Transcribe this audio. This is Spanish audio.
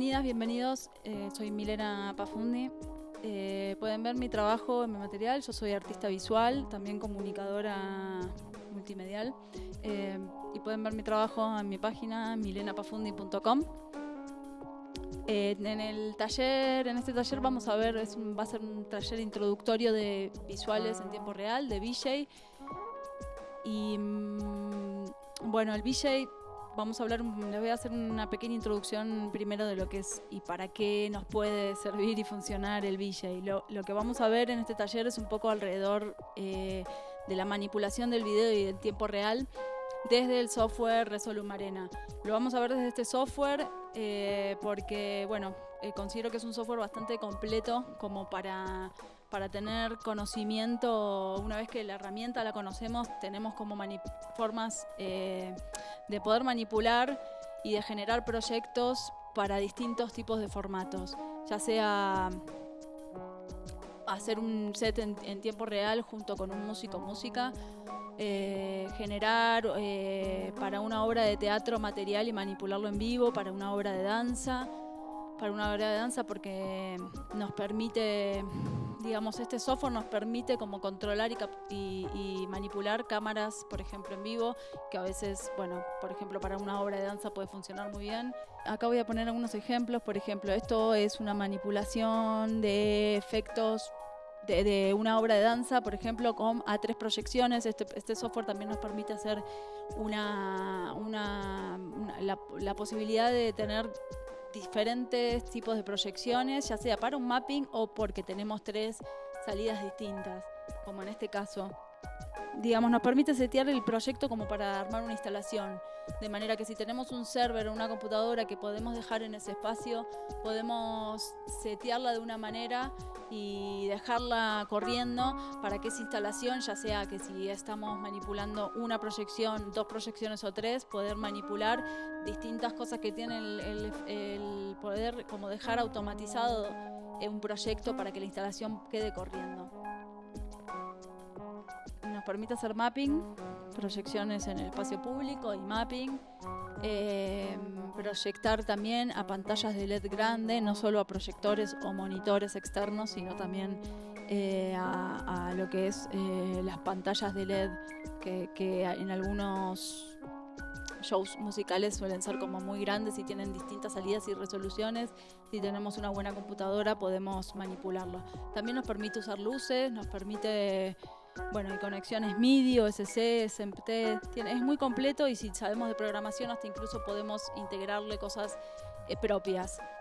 bienvenidos. Eh, soy Milena Pafundi. Eh, pueden ver mi trabajo en mi material. Yo soy artista visual, también comunicadora multimedial. Eh, y pueden ver mi trabajo en mi página milenapafundi.com. en el taller, en este taller vamos a ver, es va a ser un taller introductorio de visuales en tiempo real, de VJ. Y mm, bueno, el VJ vamos a hablar, les voy a hacer una pequeña introducción primero de lo que es y para qué nos puede servir y funcionar el VJ. Lo, lo que vamos a ver en este taller es un poco alrededor eh, de la manipulación del video y del tiempo real desde el software Resolum Arena. Lo vamos a ver desde este software eh, porque, bueno, eh, considero que es un software bastante completo como para para tener conocimiento, una vez que la herramienta la conocemos, tenemos como formas eh, de poder manipular y de generar proyectos para distintos tipos de formatos, ya sea hacer un set en, tiempo real junto con un músico música, eh, generar eh, para una obra de teatro material y manipularlo en vivo, para una obra de danza, para una obra de danza porque nos permite digamos, este software nos permite como controlar y, manipular cámaras, por ejemplo, en vivo, que a veces, bueno, por ejemplo, para una obra de danza puede funcionar muy bien. Acá voy a poner algunos ejemplos, por ejemplo, esto es una manipulación de efectos de, una obra de danza, por ejemplo, con a tres proyecciones. Este, este software también nos permite hacer una, una, la posibilidad de tener diferentes tipos de proyecciones, ya sea para un mapping o porque tenemos tres salidas distintas, como en este caso. Digamos, nos permite setear el proyecto como para armar una instalación, de manera que si tenemos un server o una computadora que podemos dejar en ese espacio, podemos setearla de una manera y dejarla corriendo para que esa instalación, ya sea que si estamos manipulando una proyección, dos proyecciones o tres, poder manipular distintas cosas que tiene el, poder como dejar automatizado un proyecto para que la instalación quede corriendo. Permite hacer mapping, proyecciones en el espacio público y mapping. Eh, proyectar también a pantallas de LED grande, no solo a proyectores o monitores externos, sino también eh, a, lo que es eh, las pantallas de LED que, en algunos shows musicales suelen ser como muy grandes y tienen distintas salidas y resoluciones. Si tenemos una buena computadora podemos manipularlo. También nos permite usar luces, nos permite bueno, y conexiones MIDI, OSC, SMPT, es muy completo y si sabemos de programación hasta incluso podemos integrarle cosas eh, propias.